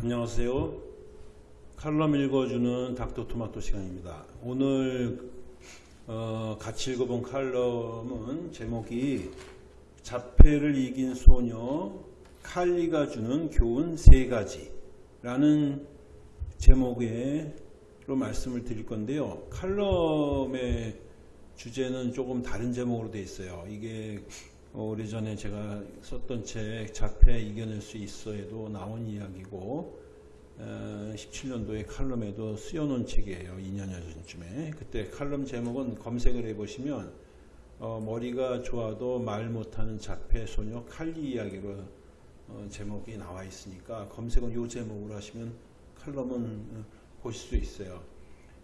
안녕하세요. 칼럼 읽어주는 닥터 토마토 시간입니다. 오늘 어, 같이 읽어본 칼럼은 제목이 자폐를 이긴 소녀 칼리가 주는 교훈 세 가지라는 제목으로 말씀을 드릴 건데요. 칼럼의 주제는 조금 다른 제목으로 되어 있어요. 이게 어, 오래전에 제가 썼던 책 자폐 이겨낼 수 있어에도 나온 이야기고 17년도에 칼럼에도 쓰여놓은 책이에요. 2년여 전쯤에. 그때 칼럼 제목은 검색을 해보시면 어, 머리가 좋아도 말 못하는 자폐 소녀 칼리 이야기로 어, 제목이 나와 있으니까 검색은 이 제목으로 하시면 칼럼은 어, 보실 수 있어요.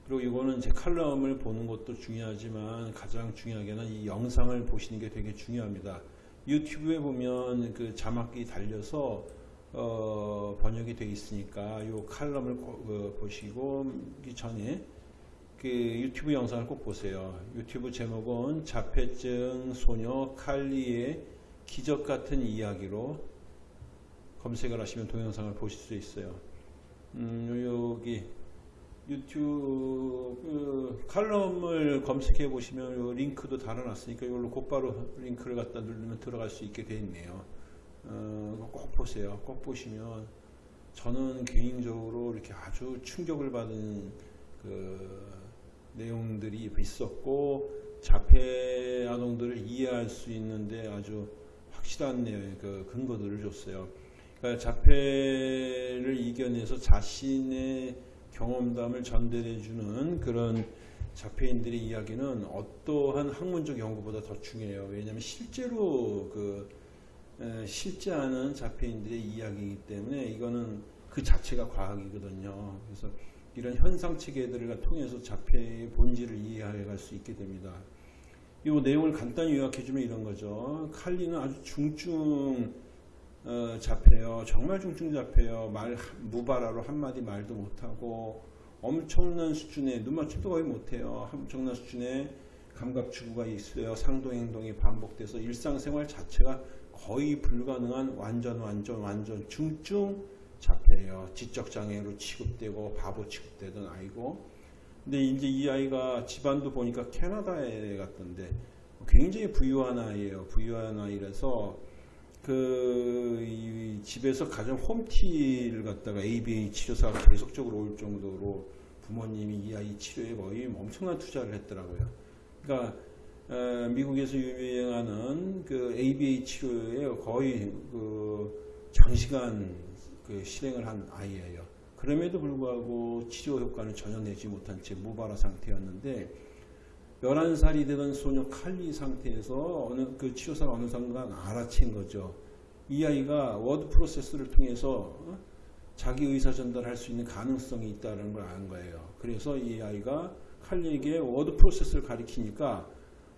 그리고 이거는 제 칼럼을 보는 것도 중요하지만 가장 중요하게는 이 영상을 보시는 게 되게 중요합니다. 유튜브에 보면 그 자막이 달려서 어, 번역이 되어 있으니까 이 칼럼을 꼭, 어, 보시고 이 전에 그 유튜브 영상을 꼭 보세요. 유튜브 제목은 자폐증 소녀 칼리의 기적 같은 이야기로 검색을 하시면 동영상을 보실 수 있어요. 음, 여기 유튜브 그 칼럼을 검색해 보시면 요 링크도 달아놨으니까 이걸로 곧바로 링크를 갖다 누르면 들어갈 수 있게 되어 있네요. 어, 꼭 보세요. 꼭 보시면 저는 개인적으로 이렇게 아주 충격을 받은 그 내용들이 있었고 자폐 아동들을 이해할 수 있는데 아주 확실한 내용의 그 근거들을 줬어요. 그러니까 자폐를 이겨내서 자신의 경험담을 전달해 주는 그런 자폐인들의 이야기는 어떠한 학문적 연구보다 더 중요해요. 왜냐하면 실제로 그 실제 하는 자폐인들의 이야기이기 때문에 이거는 그 자체가 과학이거든요. 그래서 이런 현상 체계들을 통해서 자폐의 본질을 이해해 갈 수 있게 됩니다. 이 내용을 간단히 요약해주면 이런 거죠. 칼리는 아주 중증 어, 잡혀요. 정말 중증 잡혀요. 말 무발화로 한마디 말도 못하고 엄청난 수준의 눈맞춤도 거의 못해요. 엄청난 수준의 감각 추구가 있어요. 상동 행동이 반복돼서 일상생활 자체가 거의 불가능한 완전 완전 완전 중증 잡혀요. 지적 장애로 취급되고 바보 취급되던 아이고. 근데 이제 이 아이가 집안도 보니까 캐나다에 갔던데 굉장히 부유한 아이예요. 부유한 아이라서 그 집에서 가장 홈티를 갖다가 ABA 치료사가 계속적으로 올 정도로 부모님이 이 아이 치료에 거의 엄청난 투자를 했더라고요. 그러니까 어, 미국에서 유명하는 그 ABA 치료에 거의 그 장시간 그 실행을 한 아이예요. 그럼에도 불구하고 치료 효과는 전혀 내지 못한 채 무발화 상태였는데 11살이 되던 소녀 칼리 상태에서 어느 그 치료사가 어느 순간 알아챈 거죠. 이 아이가 워드 프로세스를 통해서 어? 자기 의사 전달할 수 있는 가능성이 있다는 걸 아는 거예요. 그래서 이 아이가 칼리에게 워드 프로세스를 가리키니까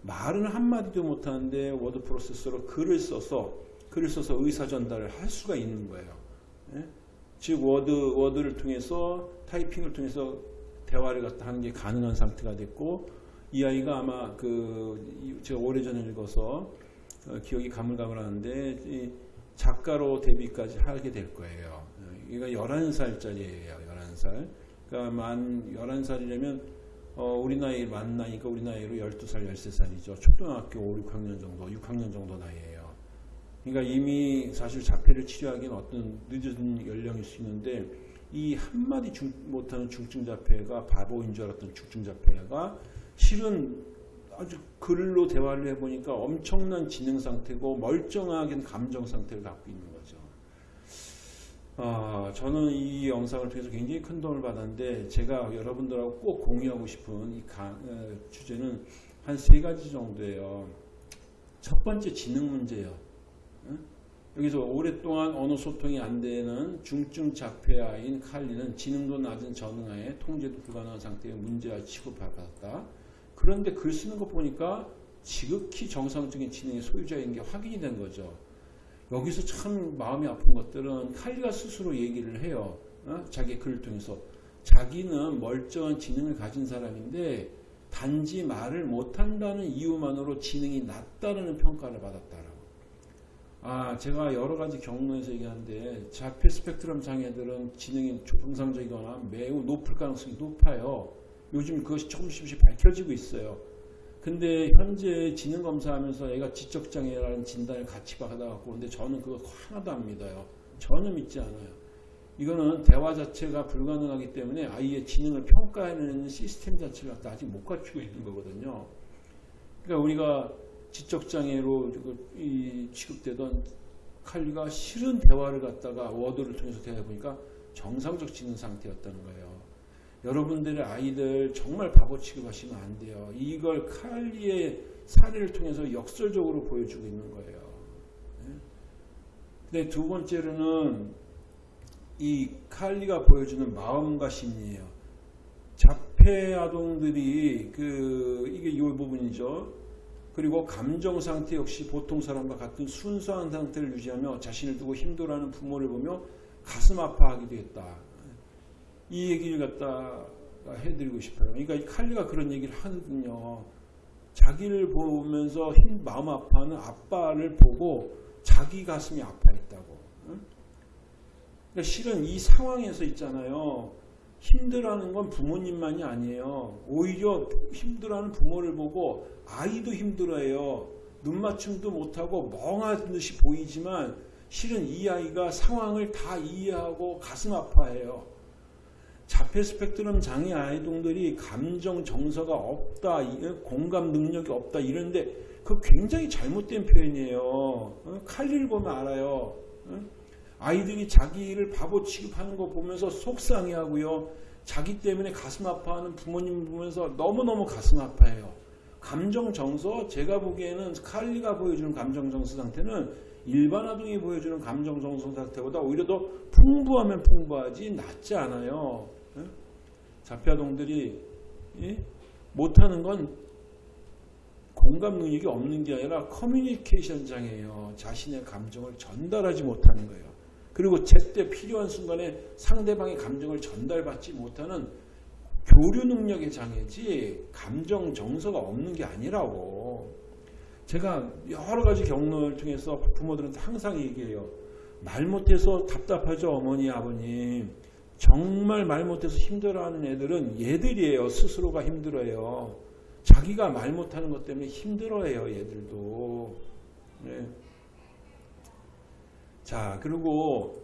말은 한마디도 못하는데 워드 프로세스로 글을 써서 글을 써서 의사 전달을 할 수가 있는 거예요. 예? 즉 워드 워드를 통해서 타이핑을 통해서 대화를 갖다 하는 게 가능한 상태가 됐고 이 아이가 아마 그 제가 오래전에 읽어서 어, 기억이 가물가물하는데 작가로 데뷔까지 하게 될 거예요. 이가 11살짜리예요. 11살. 그러니까 만 11살이라면 어, 우리 나이 만 나이가 우리 나이로 12살, 13살이죠. 초등학교 5, 6학년 정도, 6학년 정도 나이예요. 그러니까 이미 사실 자폐를 치료하기는 어떤 늦은 연령일 수 있는데 이 한마디 중, 못하는 중증 자폐가 바보인 줄 알았던 중증 자폐가 실은 아주 글로 대화를 해보니까 엄청난 지능 상태고 멀쩡하게 감정 상태를 갖고 있는 거죠. 아, 저는 이 영상을 통해서 굉장히 큰 도움을 받았는데 제가 여러분들하고 꼭 공유하고 싶은 이 가, 어, 주제는 한 세 가지 정도예요. 첫 번째 지능 문제예요. 어? 여기서 오랫동안 언어 소통이 안 되는 중증 자폐아인 칼리는 지능도 낮은 전응아에 통제도 불가능한 상태의 문제와 취급받았다. 그런데 글 쓰는 거 보니까 지극히 정상적인 지능의 소유자인 게 확인이 된 거죠. 여기서 참 마음이 아픈 것들은 칼리가 스스로 얘기를 해요. 어? 자기 글을 통해서. 자기는 멀쩡한 지능을 가진 사람인데 단지 말을 못한다는 이유만으로 지능이 낮다는 평가를 받았다라고. 아, 제가 여러 가지 경로에서 얘기하는데 자폐 스펙트럼 장애들은 지능이 정상적이거나 매우 높을 가능성이 높아요. 요즘 그것이 조금씩 밝혀지고 있어요. 근데 현재 지능 검사하면서 애가 지적 장애라는 진단을 같이 받아갖고 근데 저는 그거 하나도 안 믿어요. 전혀 믿지 않아요. 이거는 대화 자체가 불가능하기 때문에 아이의 지능을 평가하는 시스템 자체가 아직 못 갖추고 있는 거거든요. 그러니까 우리가 지적장애로 이 취급되던 칼리가 싫은 대화를 갖다가 워드를 통해서 대해보니까 정상적 지능 상태였다는 거예요. 여러분들의 아이들 정말 바보 취급하시면 안 돼요. 이걸 칼리의 사례를 통해서 역설적으로 보여주고 있는 거예요. 네? 근데 두 번째로는 이 칼리가 보여주는 마음과 심리예요. 자폐 아동들이 그 이게 이 부분이죠. 그리고 감정 상태 역시 보통 사람과 같은 순수한 상태를 유지하며 자신을 두고 힘들어하는 부모를 보며 가슴 아파하기도 했다. 이 얘기를 갖다 해드리고 싶어요. 그러니까 이 칼리가 그런 얘기를 하거든요. 자기를 보면서 힘, 마음 아파하는 아빠를 보고 자기 가슴이 아파했다고. 그러니까 실은 이 상황에서 있잖아요. 힘들어하는 건 부모님만이 아니에요. 오히려 힘들어하는 부모를 보고 아이도 힘들어해요. 눈 맞춤도 못하고 멍한 듯이 보이지만 실은 이 아이가 상황을 다 이해하고 가슴 아파해요. 자폐 스펙트럼 장애 아이동들이 감정 정서가 없다, 공감 능력이 없다 이런데 그 굉장히 잘못된 표현이에요. 어? 칼리를 보면 알아요. 어? 아이들이 자기를 바보 취급하는 거 보면서 속상해하고요. 자기 때문에 가슴 아파하는 부모님 보면서 너무너무 가슴 아파해요. 감정 정서 제가 보기에는 칼리가 보여주는 감정 정서 상태는 일반 아동이 보여주는 감정 정서 상태보다 오히려 더 풍부하면 풍부하지 낫지 않아요. 자폐 아동들이 못하는 건 공감 능력이 없는 게 아니라 커뮤니케이션 장애예요. 자신의 감정을 전달하지 못하는 거예요. 그리고 제때 필요한 순간에 상대방의 감정을 전달받지 못하는 교류 능력의 장애지 감정 정서가 없는 게 아니라고. 제가 여러 가지 경로를 통해서 부모들한테 항상 얘기해요. 말 못해서 답답하죠, 어머니, 아버님. 정말 말 못해서 힘들어하는 애들은 얘들이에요. 스스로가 힘들어요. 자기가 말 못하는 것 때문에 힘들어해요. 얘들도. 네. 자 그리고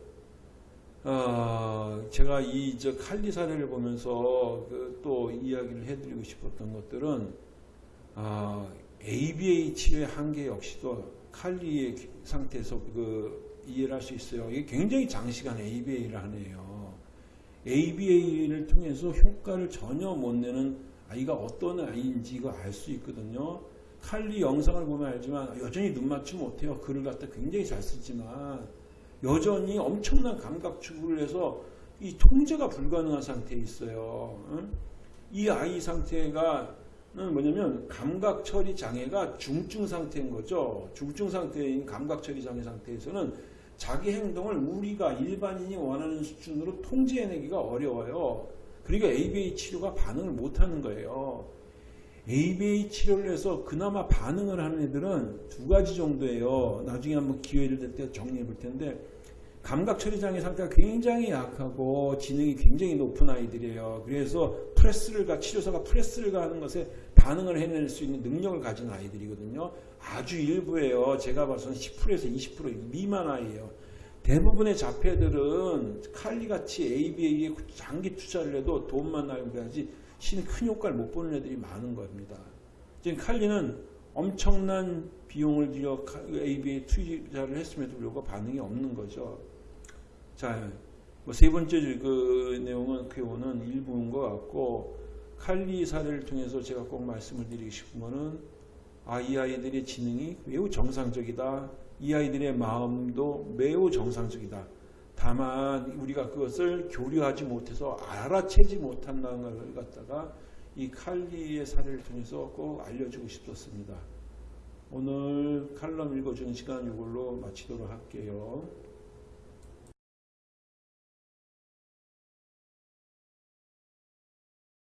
어, 제가 이 저 칼리 사례를 보면서 그 또 이야기를 해드리고 싶었던 것들은 어, ABA 치료의 한계 역시도 칼리의 상태에서 그 이해를 할 수 있어요. 이게 굉장히 장시간 ABA를 하네요. ABA를 통해서 효과를 전혀 못 내는 아이가 어떤 아이인지 이거 알 수 있거든요. 칼리 영상을 보면 알지만 여전히 눈 맞추 못해요. 글을 갖다 굉장히 잘 쓰지만 여전히 엄청난 감각 추구를 해서 이 통제가 불가능한 상태에 있어요. 이 아이 상태가 뭐냐면 감각 처리 장애가 중증 상태인 거죠. 중증 상태인 감각 처리 장애 상태에서는 자기 행동을 우리가 일반인이 원하는 수준으로 통제해내기가 어려워요. 그러니까 ABA 치료가 반응을 못하는 거예요. ABA 치료를 해서 그나마 반응을 하는 애들은 두 가지 정도예요. 나중에 한번 기회를 될 때 정리해 볼 텐데 감각 처리 장애 상태가 굉장히 약하고 지능이 굉장히 높은 아이들이에요. 그래서 프레스를 가 치료사가 프레스를 가하는 것에 반응을 해낼 수 있는 능력을 가진 아이들이거든요. 아주 일부예요. 제가 봐서는 10%에서 20% 미만 아이예요. 대부분의 자폐들은 칼리같이 ABA에 장기 투자를 해도 돈만 나면 그래야지 신큰 효과를 못 보는 애들이 많은 겁니다. 지금 칼리는 엄청난 비용을 들여 ABA 투자를 했음에도 불구하고 반응이 없는 거죠. 자, 뭐 세 번째 그 내용은 쾌오는 일부인 것 같고 칼리 사례를 통해서 제가 꼭 말씀을 드리고 싶은 거는 아, 이 아이들의 지능이 매우 정상적이다. 이 아이들의 마음도 매우 정상적이다. 다만 우리가 그것을 교류하지 못해서 알아채지 못한다는 걸 갖다가 이 칼리의 사례를 통해서 꼭 알려주고 싶었습니다. 오늘 칼럼 읽어주는 시간 이걸로 마치도록 할게요.